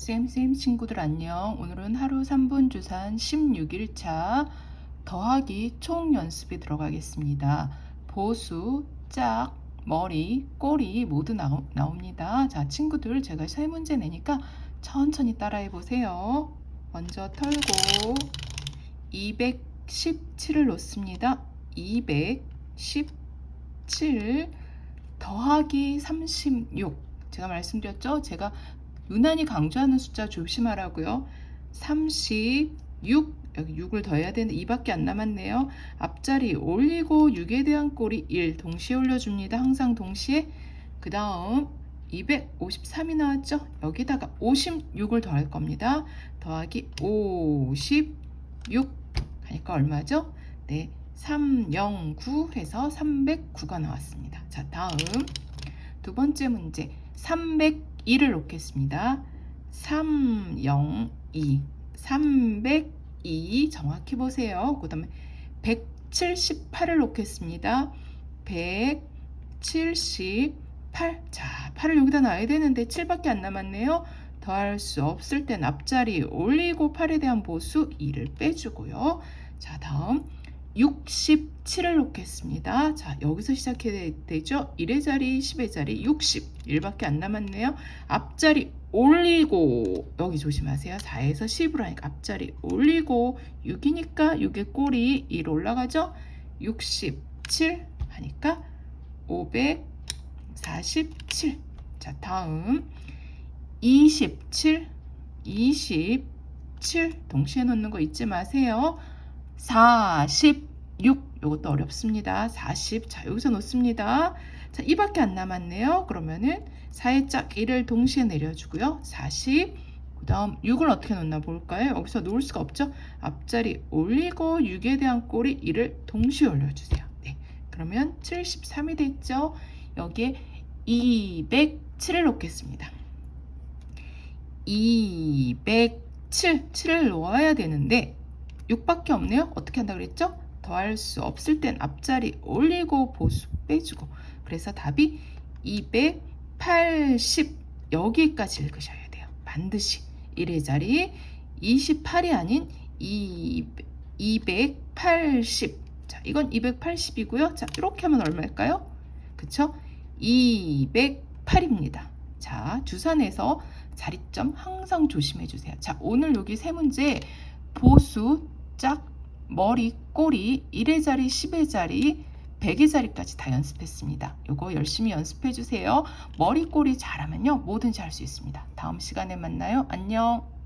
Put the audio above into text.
쌤쌤 친구들 안녕. 오늘은 하루 3분 주산 16일차 더하기 총 연습에 들어가겠습니다. 보수, 짝, 머리, 꼬리 모두 나오, 나옵니다. 자, 친구들 제가 세 문제 내니까 천천히 따라해 보세요. 먼저 털고 217을 놓습니다. 217 더하기 36 제가 말씀드렸죠? 제가 유난히 강조하는 숫자 조심하라고요. 36 여기 6을 더해야 되는데 2밖에 안 남았네요. 앞자리 올리고 6에 대한 꼴이 1 동시에 올려줍니다. 항상 동시에 그 다음 253이 나왔죠? 여기다가 56을 더할 겁니다. 더하기 56 하니까 얼마죠? 네, 309 해서 309가 나왔습니다. 자, 다음 두 번째 문제 302를 놓겠습니다. 302 302 정확히 보세요. 그 다음에 178을 놓겠습니다. 178 자, 8을 여기다 놔야 되는데 7밖에 안 남았네요. 더할 수 없을 땐 앞자리 올리고 8에 대한 보수 2를 빼주고요. 자, 다음 67을 놓겠습니다. 자, 여기서 시작해야 되죠? 1의 자리, 10의 자리, 60. 1밖에 안 남았네요. 앞자리 올리고, 여기 조심하세요. 4에서 10으로 하니까 앞자리 올리고, 6이니까 6의 꼴이 1 올라가죠? 67 하니까 547. 자, 다음 27, 27 동시에 놓는 거 잊지 마세요. 46 이것도 어렵습니다. 40 자 여기서 놓습니다. 자 이밖에 안 남았네요. 그러면은 4의 짝 1을 동시에 내려주고요. 40 그 다음 6을 어떻게 놓나 볼까요? 여기서 놓을 수가 없죠. 앞자리 올리고 6에 대한 꼴이 1을 동시에 올려주세요. 네, 그러면 73이 됐죠. 여기에 207을 놓겠습니다. 207, 7을 놓아야 되는데 6밖에 없네요. 어떻게 한다 그랬죠? 더할 수 없을 땐 앞자리 올리고 보수 빼주고 그래서 답이 280 여기까지 읽으셔야 돼요. 반드시 1의 자리 28이 아닌 2, 280 자, 이건 280이고요. 자, 이렇게 하면 얼마일까요? 그쵸? 208입니다. 자, 주산에서 자리점 항상 조심해 주세요. 자, 오늘 여기 세 문제 보수, 짝, 머리, 꼬리, 1의 자리, 10의 자리, 100의 자리까지 다 연습했습니다. 이거 열심히 연습해 주세요. 머리, 꼬리 잘하면요. 뭐든지 할 수 있습니다. 다음 시간에 만나요. 안녕.